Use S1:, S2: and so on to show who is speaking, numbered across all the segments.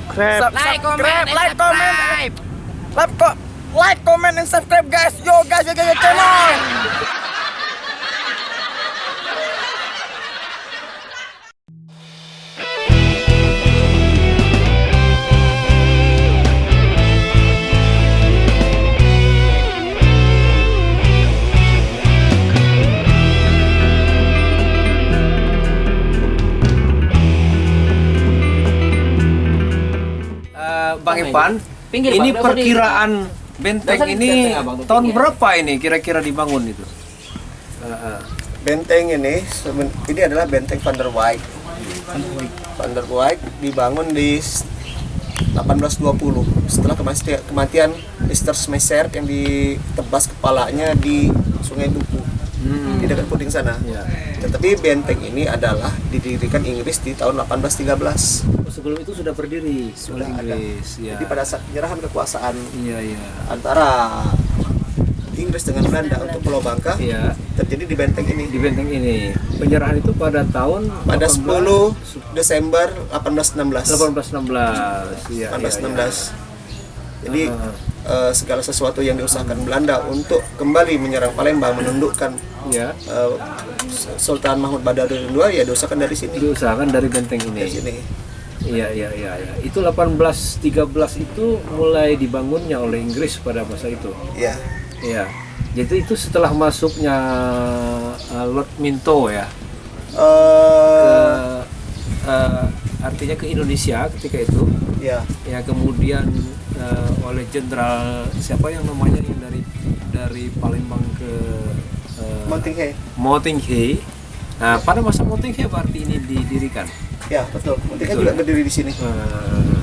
S1: subscribe.
S2: Like, comment,
S3: like, comment.
S2: subscribe.
S3: Like, comment, and subscribe guys. Yo guys, yo guys, yo, channel.
S4: Ipan,
S2: Pinggir,
S4: ini
S2: Bang. Nggak usah di-
S4: perkiraan benteng
S2: di
S4: ini
S2: benteng, Abang,
S4: tahun
S2: pinggir.
S4: berapa ini kira-kira dibangun itu?
S3: Benteng ini, ini adalah benteng Van der Wijk. Van der Wijk dibangun di s- 1820 setelah kematian, kematian Mr. Smeser yang ditebas kepalanya di Sungai Buku di dekat Puding sana.
S4: Ya.
S3: Tetapi benteng ini adalah didirikan Inggris di tahun 1813.
S4: Sebelum itu sudah berdiri
S3: Sudah
S4: oleh
S3: ada.
S4: Inggris. Ya.
S3: Jadi pada saat penyerahan kekuasaan
S4: Iya iya.
S3: antara Inggris dengan Belanda untuk Pulau Bangka
S4: Iya.
S3: terjadi di benteng ini.
S4: Di benteng ini penyerahan itu pada tahun
S3: pada
S4: 18
S3: 10 Desember 1816.
S4: 1816. Iya.
S3: 1816. Jadi
S4: Ah.
S3: Eh, segala sesuatu yang diusahakan Belanda untuk kembali menyerang Palembang menundukkan
S4: Iya.
S3: eh, Sultan Mahmud Badarudin II ya diusahakan dari sini.
S4: Diusahakan dari benteng ini.
S3: Dari sini.
S4: Iya iya iya iya. Itu 1813 itu mulai dibangunnya oleh Inggris pada masa itu.
S3: Ya.
S4: Iya. Jadi itu setelah masuknya uh, Lord Minto ya ke
S3: Eh,
S4: uh, artinya ke Indonesia ketika itu
S3: ya.
S4: ya kemudian uh, oleh jenderal siapa yang namanya yang dari dari Palembang ke uh,
S3: Montinghe.
S4: Mottinghe. Nah, pada masa Mottinghe berarti ini didirikan.
S3: Ya, betul. Montinghe
S4: Betul
S3: juga
S4: ya?
S3: berdiri di sini.
S4: Uh,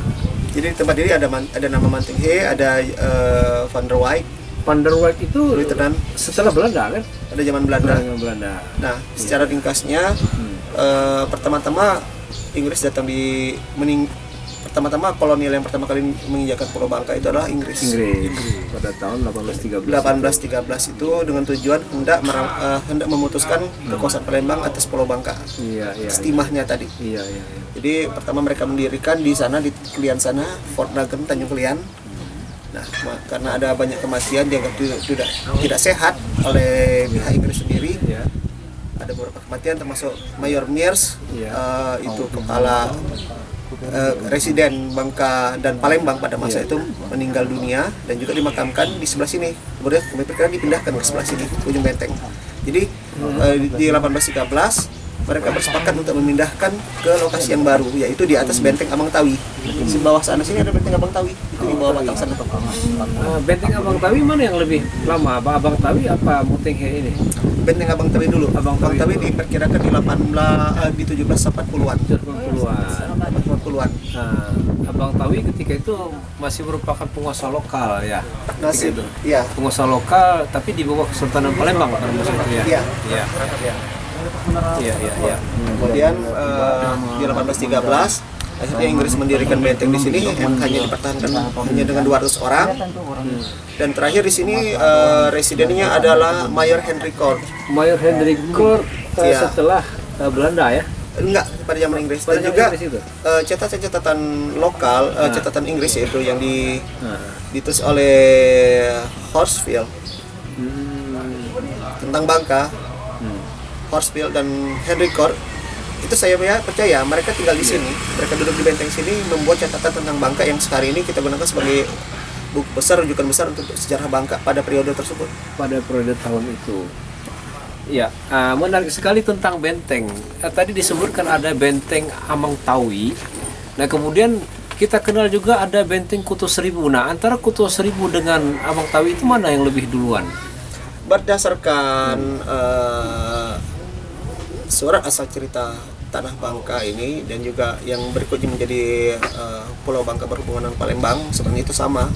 S3: Jadi di tempat ini ada man- ada nama Montinghe, ada eh, Van der Wijk,
S4: Van der Wijk itu
S3: Lieutenant,
S4: setelah Belanda kan?
S3: ada zaman Belanda.
S4: Belanda. Belanda.
S3: Nah, secara ringkasnya
S4: Hmm.
S3: eh, pertama-tama Inggris datang di mening pertama-tama kolonial yang pertama kali menginjakan Pulau Bangka itu adalah Inggris.
S4: Inggris pada tahun 1813.
S3: 1813 itu dengan tujuan hendak eh, hendak memutuskan kekuasaan Palembang atas Pulau Bangka.
S4: Iya, iya.
S3: Estimahnya tadi.
S4: Iya, iya, iya.
S3: Jadi pertama mereka mendirikan di sana di Kelian sana Fort Dagen Tanjung Kelian. Nah, ma- karena ada banyak kematian dianggap tidak tidak, tidak sehat oleh pihak Inggris sendiri.
S4: Iya.
S3: Ada beberapa kematian termasuk Mayor Mears
S4: Iya.
S3: eh, itu kepala eh, residen Bangka dan Palembang pada masa itu meninggal dunia dan juga dimakamkan di sebelah sini. Kemudian kami dipindahkan ke sebelah sini ujung benteng. Jadi eh, di 1813 mereka bersepakat untuk memindahkan ke lokasi yang baru yaitu di atas benteng Abang Tawi. Di bawah sana sini ada benteng Abang Tawi itu di bawah batang sana.
S4: Ah, benteng Abang Tawi mana yang lebih lama? Apa Abang Tawi apa Motenghe ini?
S3: Benteng Abang Tawi dulu.
S4: Abang
S3: Abang,
S4: Tawi
S3: Tawi diperkirakan di 18 eh, di 1780-an.
S4: 80-an.
S3: 80-an.
S4: Nah, Abang Tawi ketika itu masih merupakan penguasa lokal ya. Ketika itu.
S3: Iya.
S4: Penguasa lokal tapi di bawah Kesultanan Palembang pada masa itu ya.
S3: Iya.
S4: Iya. Iya, iya.
S3: Kemudian eh, di 1813 akhirnya Inggris mendirikan benteng di sini yang hanya dipertahankan hanya dengan 200 orang. Dan terakhir di sini eh, residennya adalah Mayor Henry Court.
S4: Mayor Hendrik Court
S3: Iya.
S4: setelah eh, Belanda ya.
S3: Enggak pada zaman Inggris
S4: Pada
S3: dan juga
S4: itu?
S3: eh, catatan-catatan lokal, eh, catatan Inggris yaitu yang di
S4: Nah.
S3: ditulis oleh Horsfield tentang Bangka, Horsfield dan Henry Court itu saya ya percaya mereka tinggal di sini, mereka duduk di benteng sini membuat catatan tentang Bangka yang sekarang ini kita gunakan sebagai buku besar, rujukan besar untuk sejarah Bangka pada periode tersebut.
S4: pada periode tahun itu. Ya, ah, menarik sekali tentang benteng. Eh, tadi disebutkan ada benteng Amang Tawi. Nah, kemudian kita kenal juga ada benteng Kuto Seribu. Nah, antara Kuto Seribu dengan Amang Tawi itu mana yang lebih duluan?
S3: Berdasarkan eh, surat asal cerita Tanah Bangka ini dan juga yang berikutnya menjadi eh, Pulau Bangka berhubungan dengan Palembang sebenarnya itu sama.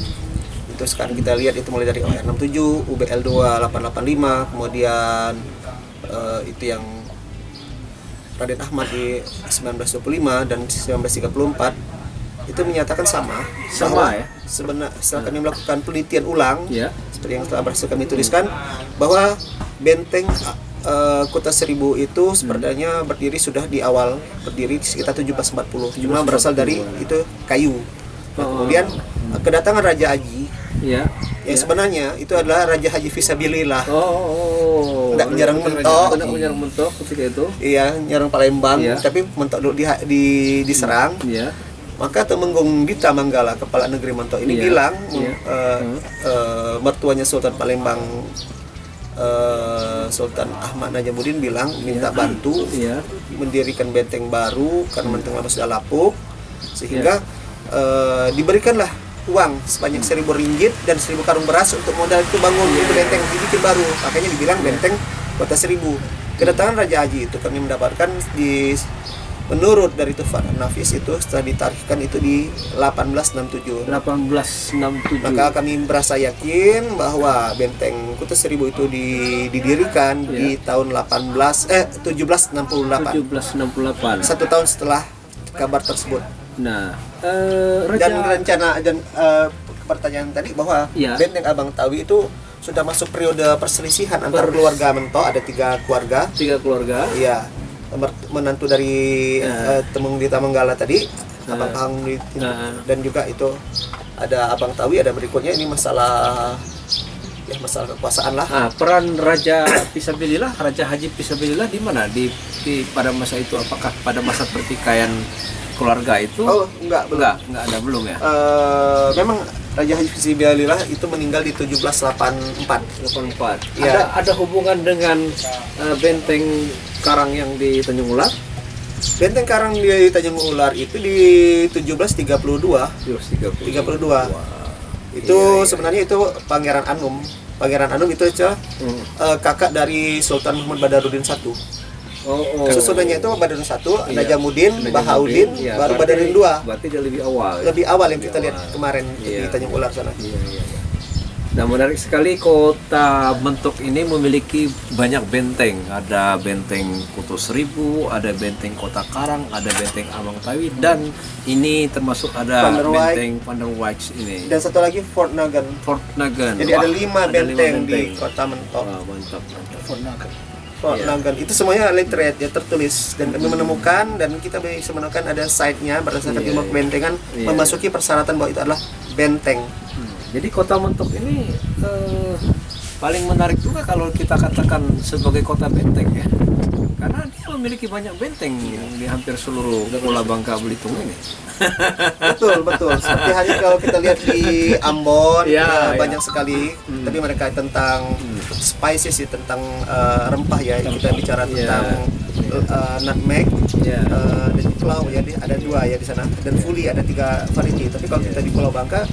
S3: Itu sekarang kita lihat itu mulai dari OR 67, UBL 2885, kemudian eh, itu yang Raden Ahmad di 1925 dan 1934 itu menyatakan sama.
S4: Sama ya?
S3: Sebenarnya setelah kami melakukan penelitian ulang
S4: Ya.
S3: seperti yang telah berhasil kami tuliskan bahwa benteng eh, kota Seribu itu sebenarnya berdiri sudah di awal berdiri sekitar 1740. Cuma berasal dari itu kayu. Nah,
S4: Oh.
S3: kemudian kedatangan Raja Haji
S4: ya
S3: yang sebenarnya itu adalah Raja Haji Fisabilillah.
S4: oh, oh.
S3: Nggak menyerang mentok.
S4: Nggak menyerang mentok ketika itu
S3: Iya, nyerang Palembang,
S4: Iya.
S3: tapi mentok dulu di, di diserang.
S4: ya
S3: Maka Temenggung Dita Manggala, kepala negeri Mentok ini
S4: Iya.
S3: bilang
S4: Iya.
S3: eh, eh, mertuanya Sultan Palembang Sultan Ahmad Najamuddin bilang minta bantu
S4: ya
S3: mendirikan benteng baru karena benteng lama sudah lapuk sehingga
S4: Iya.
S3: eh, diberikanlah uang sebanyak seribu ringgit dan seribu karung beras untuk modal itu bangun
S4: Iya.
S3: itu benteng dibikin baru. Makanya dibilang benteng kota seribu. Kedatangan Raja Haji itu kami mendapatkan di menurut dari Tufan Nafis itu setelah ditarikhkan itu di 1867
S4: 1867
S3: maka kami merasa yakin bahwa benteng Kuta Seribu itu di- didirikan di tahun 18 eh 1768
S4: 1768
S3: satu tahun setelah kabar tersebut.
S4: Nah Raja
S3: dan rencana dan eh, pertanyaan tadi bahwa
S4: Iya.
S3: benteng Abang Tawi itu sudah masuk periode perselisihan antar keluarga Mento ada tiga keluarga.
S4: Tiga keluarga.
S3: Iya menantu dari
S4: Ya.
S3: eh, Temung di Tamanggala tadi Abang
S4: Ya.
S3: Pahang di,
S4: Ya.
S3: dan juga itu ada Abang Tawi ada berikutnya ini masalah ya masalah kekuasaan lah
S4: Ah, peran Raja Pisabilillah, Raja Haji Pisabilillah di mana? Di, di pada masa itu apakah pada masa pertikaian keluarga itu?
S3: oh enggak belum
S4: enggak, enggak ada belum ya.
S3: Eh, memang Raja Haji Fisibilillah itu meninggal di 1784
S4: 84.
S3: Iya.
S4: Ada ada hubungan dengan eh, benteng Karang yang di Tanjung Ular?
S3: Benteng Karang di Tanjung Ular itu di 1732
S4: 32.
S3: 32 itu sebenarnya itu Pangeran Anum Pangeran Anum itu aja
S4: Hmm.
S3: eh, kakak dari Sultan Muhammad Badarudin I
S4: Oh, oh.
S3: susunannya itu Badarudin I
S4: Iya.
S3: Najamuddin Bahaudin
S4: iya.
S3: baru Badarudin II
S4: Berarti dia lebih awal.
S3: lebih awal yang kita
S4: Lebih
S3: lihat
S4: awal.
S3: kemarin di
S4: Iya,
S3: Tanjung Ular sana
S4: Iya, iya, iya. Nah menarik sekali kota Mentok ini memiliki banyak benteng. Ada benteng Kuto Seribu, ada benteng Kota Karang, ada benteng Amang Tawi, dan ini termasuk ada
S3: Panderwijk.
S4: benteng Panderwijk ini.
S3: dan satu lagi Fort Nagan
S4: Fort Nagan.
S3: jadi ada
S4: Wah,
S3: lima
S4: ada
S3: benteng, di
S4: benteng.
S3: kota Mentok
S4: Wah, mantap, mantap.
S3: Fort
S4: Iya.
S3: Nagan itu semuanya literate ya tertulis dan kami menemukan dan kita bisa menemukan ada site-nya berdasarkan
S4: Iya,
S3: ilmu
S4: iya.
S3: kebentengan
S4: Iya.
S3: memasuki persyaratan bahwa itu adalah benteng.
S4: Jadi kota Mentok ini eh, paling menarik juga kalau kita katakan sebagai kota benteng ya. Karena dia memiliki banyak benteng di hampir seluruh Pulau Bangka Belitung ini.
S3: betul betul. Seperti halnya kalau kita lihat di Ambon
S4: Iya,
S3: ya,
S4: iya.
S3: banyak sekali. Tapi mereka tentang spices ya tentang eh, rempah ya. Kita bicara
S4: Iya.
S3: tentang eh, nutmeg
S4: Iya.
S3: eh, dan clow ya ada dua ya di sana. Dan fully ada tiga variety. Tapi kalau kita di Pulau Bangka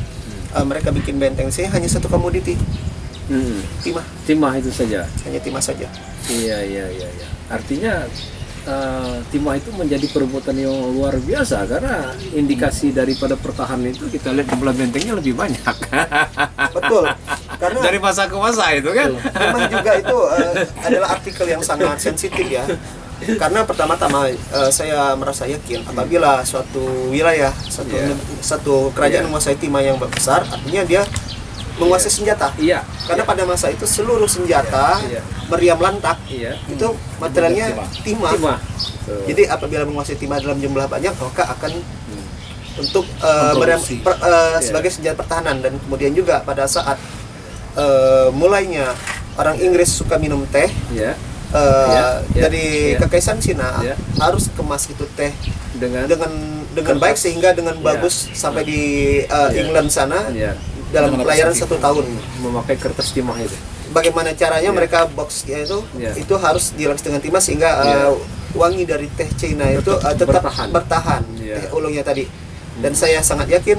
S3: eh, mereka bikin benteng sih hanya satu komoditi
S4: Hmm.
S3: timah
S4: Timah itu saja.
S3: hanya timah saja
S4: Iya iya iya. iya. Artinya eh, timah itu menjadi perbuatan yang luar biasa karena indikasi daripada pertahanan itu kita lihat jumlah bentengnya lebih banyak.
S3: betul karena
S4: Dari masa ke masa itu kan.
S3: memang juga itu eh, adalah artikel yang sangat sensitif ya karena pertama-tama eh, saya merasa yakin apabila suatu wilayah satu
S4: Iya.
S3: satu kerajaan
S4: Iya.
S3: menguasai timah yang besar artinya dia menguasai senjata
S4: Iya.
S3: karena pada masa itu seluruh senjata
S4: Iya.
S3: meriam lantak
S4: Iya.
S3: itu materialnya timah.
S4: Timah.
S3: jadi apabila menguasai timah dalam jumlah banyak maka akan untuk eh,
S4: Memproduksi.
S3: meriam per- eh,
S4: Iya.
S3: sebagai senjata pertahanan dan kemudian juga pada saat eh, mulainya orang Inggris suka minum teh
S4: ya
S3: eh,
S4: Iya, iya,
S3: dari
S4: iya.
S3: kekaisaran Cina
S4: Iya.
S3: harus kemas itu teh
S4: dengan
S3: dengan dengan baik sehingga dengan
S4: Iya.
S3: bagus sampai di eh,
S4: Iya.
S3: England sana
S4: ya,
S3: dalam pelayaran satu tahun.
S4: memakai kertas timah itu.
S3: Bagaimana caranya
S4: Iya.
S3: mereka boxnya itu
S4: Iya.
S3: itu harus dilapis dengan timah sehingga eh,
S4: Iya.
S3: wangi dari teh Cina itu eh, tetap
S4: Bertahan.
S3: bertahan,
S4: Iya.
S3: teh ulungnya tadi. Dan saya sangat yakin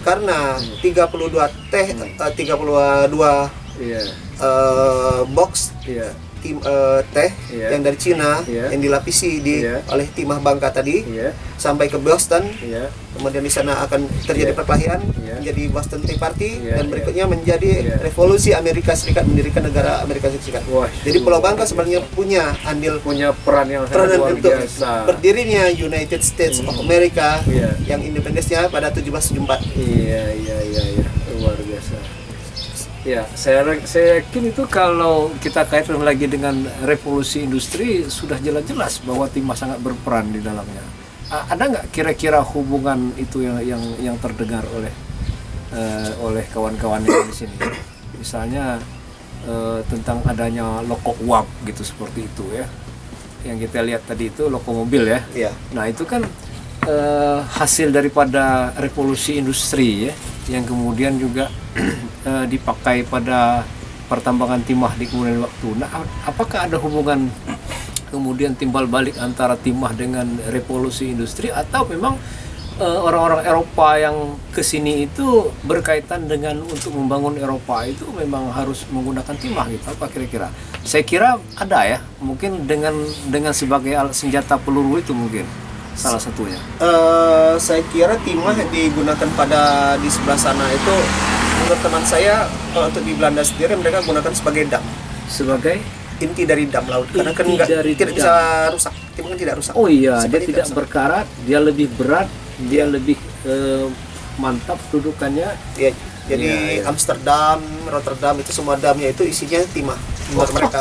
S3: karena
S4: Hmm.
S3: 32 teh eh, 32
S4: Iya,
S3: eh, box
S4: iya,
S3: tim eh, teh
S4: Iya.
S3: yang dari Cina
S4: Iya.
S3: yang dilapisi di
S4: Iya.
S3: oleh timah Bangka tadi
S4: iya,
S3: sampai ke Boston
S4: iya,
S3: kemudian di sana akan terjadi
S4: Iya.
S3: perkelahian
S4: Iya.
S3: menjadi Boston Tea Party
S4: Iya,
S3: dan
S4: iya.
S3: berikutnya menjadi
S4: Iya.
S3: revolusi Amerika Serikat mendirikan negara Amerika Serikat.
S4: Wah,
S3: Jadi Pulau Bangka sebenarnya punya andil
S4: punya peran yang
S3: peranan
S4: luar
S3: untuk
S4: biasa.
S3: berdirinya United States of America
S4: Iya.
S3: yang independennya pada 1774.
S4: Iya, iya, iya, iya. Ya, saya saya yakin itu kalau kita kaitkan lagi dengan revolusi industri sudah jelas-jelas bahwa timah sangat berperan di dalamnya. Ada nggak kira-kira hubungan itu yang yang yang terdengar oleh eh, oleh kawan-kawan yang di sini? Misalnya eh, tentang adanya loko uap gitu seperti itu ya. Yang kita lihat tadi itu loko mobil ya.
S3: Iya.
S4: Nah itu kan eh, hasil daripada revolusi industri ya, yang kemudian juga eh, dipakai pada pertambangan timah di kemudian waktu. Nah ap- apakah ada hubungan kemudian timbal balik antara timah dengan revolusi industri atau memang eh, orang-orang Eropa yang ke sini itu berkaitan dengan untuk membangun Eropa itu memang harus menggunakan timah gitu apa kira-kira? Saya kira ada ya, mungkin dengan dengan sebagai senjata peluru itu mungkin salah satunya.
S3: Eh, saya kira timah yang digunakan pada di sebelah sana itu menurut teman saya kalau untuk di Belanda sendiri mereka gunakan sebagai dam
S4: Sebagai
S3: inti dari dam laut karena kan
S4: Inti
S3: nggak
S4: dari
S3: tidak
S4: dam.
S3: bisa rusak timah kan tidak rusak
S4: oh iya dia
S3: Seperti
S4: tidak
S3: rusak.
S4: berkarat, dia lebih berat, dia lebih eh, mantap dudukannya.
S3: Ya, jadi
S4: Iya, iya.
S3: Amsterdam Rotterdam itu semua damnya itu isinya timah buat mereka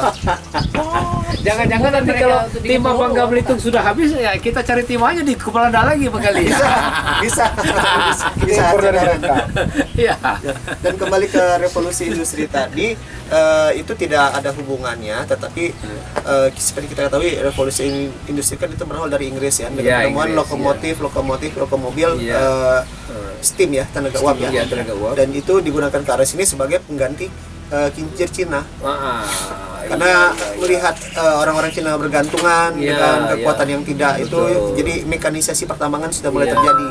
S4: Jangan-jangan nanti
S1: Mereka
S4: kalau timah
S1: peluru,
S4: Bangga Belitung sudah habis ya kita cari timahnya di kepala dah lagi kali ya.
S3: bisa bisa bisa
S2: dari
S3: aja.
S2: mereka.
S4: Iya.
S3: dan kembali ke revolusi industri tadi eh, itu tidak ada hubungannya tetapi eh, seperti kita ketahui revolusi in- industri kan itu berawal dari Inggris ya dengan
S4: Iya,
S3: penemuan
S4: Inggris,
S3: lokomotif lokomotif lokomobil
S4: Iya.
S3: eh, steam ya tenaga uap ya
S4: Iya, tenaga uap.
S3: dan itu digunakan ke arah sini sebagai pengganti eh, kincir Cina
S4: Ah,
S3: karena
S4: iya, iya, iya.
S3: melihat eh, orang-orang Cina bergantungan
S4: Iya,
S3: dengan kekuatan
S4: iya.
S3: yang tidak itu
S4: Betul.
S3: jadi mekanisasi pertambangan sudah mulai
S4: Iya,
S3: terjadi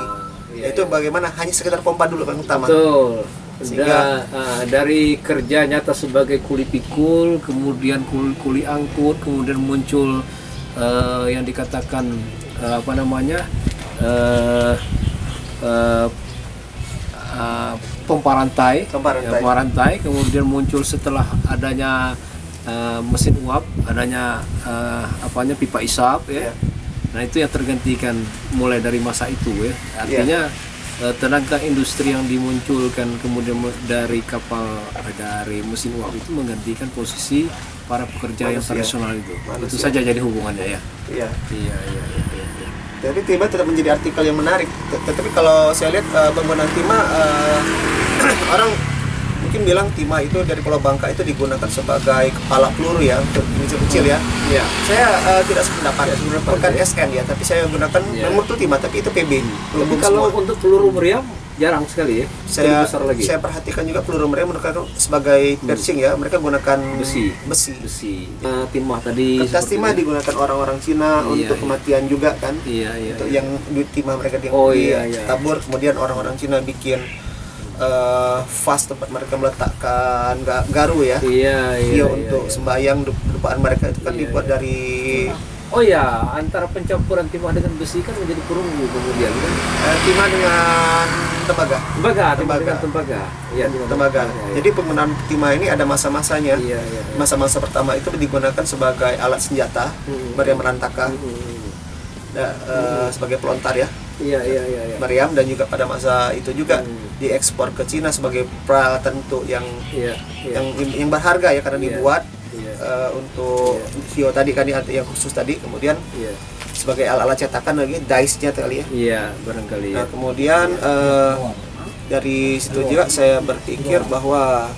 S4: iya,
S3: itu
S4: iya.
S3: bagaimana hanya sekedar pompa dulu yang utama
S4: Betul.
S3: Sehingga-
S4: Da- ah, dari kerja nyata sebagai kuli pikul, kemudian kuli, kuli angkut, kemudian muncul eh, yang dikatakan eh, apa namanya eh, eh, ah, pompa rantai,
S3: Pompa rantai.
S4: Ya, pompa rantai. Kemudian muncul setelah adanya eh, mesin uap, adanya eh, apanya pipa isap, ya.
S3: Iya.
S4: Nah itu yang tergantikan mulai dari masa itu ya. Artinya eh, tenaga industri yang dimunculkan kemudian dari kapal eh, dari mesin uap itu menggantikan posisi para pekerja yang
S3: Manusia.
S4: tradisional itu.
S3: Manusia.
S4: Itu saja jadi hubungannya ya.
S3: iya
S4: Iya iya iya. iya, iya.
S3: Jadi timah tetap menjadi artikel yang menarik. Tet- Tetapi kalau saya lihat eh, penggunaan timah orang mungkin bilang timah itu dari Pulau Bangka itu digunakan sebagai kepala peluru ya untuk kecil-kecil ya.
S4: Iya.
S3: Saya eh, tidak sependapat.
S4: sependapat,
S3: Bukan
S4: ya.
S3: SN ya, tapi saya gunakan
S4: Iya.
S3: memang itu timah tapi itu PB.
S4: Tapi kalau
S3: semua.
S4: untuk peluru meriam jarang sekali ya.
S3: saya
S4: besar lagi.
S3: saya perhatikan juga peluru mereka menggunakan sebagai piercing ya. Mereka gunakan
S4: Besi.
S3: Besi.
S4: besi. Eh, timah tadi.
S3: Kertas timah digunakan orang-orang Cina
S4: Iya,
S3: untuk
S4: iya.
S3: kematian juga kan.
S4: Iya iya.
S3: untuk
S4: iya.
S3: yang duit timah mereka di
S4: Oh, iya, iya.
S3: tabur kemudian orang-orang Cina bikin eh, vas tempat mereka meletakkan ga- garu ya
S4: Iya iya.
S3: Iya,
S4: iya,
S3: untuk
S4: iya.
S3: sembahyang du- dupaan mereka itu kan
S4: Iya,
S3: dibuat
S4: iya.
S3: dari
S4: Oh ya, antara pencampuran timah dengan besi kan menjadi perunggu kemudian kan.
S3: eh, timah dengan tembaga
S4: Tembaga, timah
S3: Tembaga.
S4: dengan tembaga. Iya, timah
S3: tembaga
S4: iya, iya.
S3: jadi penggunaan timah ini ada masa-masanya
S4: iya, iya. iya.
S3: masa-masa pertama itu digunakan sebagai alat senjata
S4: Hmm.
S3: meriam merantaka
S4: Hmm.
S3: da- eh, sebagai pelontar ya
S4: Iya, iya, iya, iya.
S3: meriam dan juga pada masa itu juga
S4: Hmm.
S3: Diekspor ke Cina sebagai peralatan untuk yang
S4: Iya, iya.
S3: yang yang berharga ya karena
S4: Iya.
S3: dibuat
S4: Iya.
S3: eh, untuk Hio tadi kan yang khusus tadi kemudian
S4: Iya.
S3: sebagai alat-alat cetakan lagi dice-nya kali ya.
S4: Iya, barangkali ya.
S3: Nah, kemudian eh, dari situ juga saya berpikir bahwa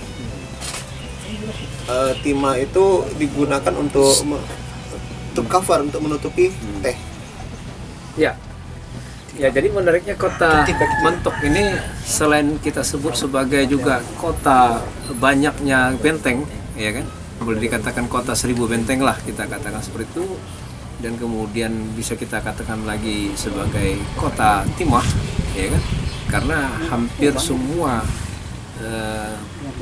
S3: eh, timah itu digunakan untuk untuk cover untuk menutupi teh.
S4: Ya. Ya, jadi menariknya kota Mentok ini selain kita sebut sebagai juga kota banyaknya benteng, ya kan? Boleh dikatakan kota seribu benteng lah kita katakan seperti itu. Dan kemudian bisa kita katakan lagi sebagai kota timah, ya kan? Karena hampir semua eh,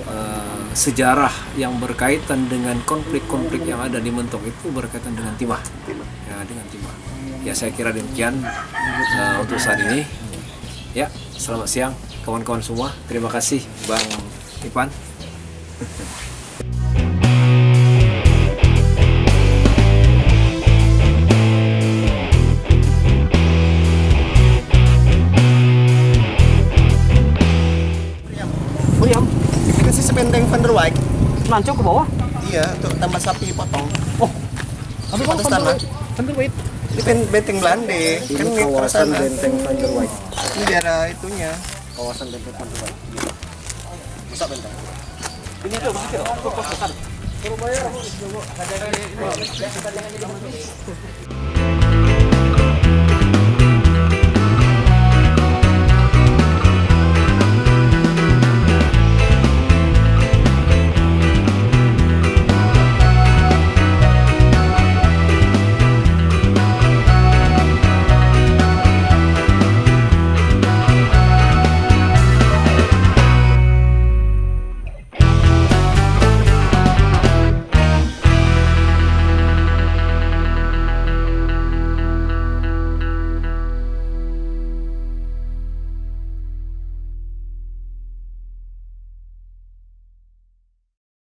S4: eh, sejarah yang berkaitan dengan konflik-konflik yang ada di Mentok itu berkaitan dengan timah, ya dengan timah. Ya saya kira demikian eh, untuk saat ini. Ya, selamat siang kawan-kawan semua. Terima kasih Bang Ipan. Nancung ke bawah.
S3: Iya, untuk tambah sapi potong.
S4: Oh. Tapi kok
S3: Atas tanah.
S4: Vanderweight?
S3: Ini ben- benteng Belanda. Kan
S2: Ini
S3: ini
S2: kawasan
S3: sana.
S2: Benteng Vanderwijk.
S3: Ini daerah itunya.
S2: Kawasan Benteng Vanderwijk.
S3: Besar benteng.
S4: Ini tuh begitu. Kok kos besar.
S3: Surabaya.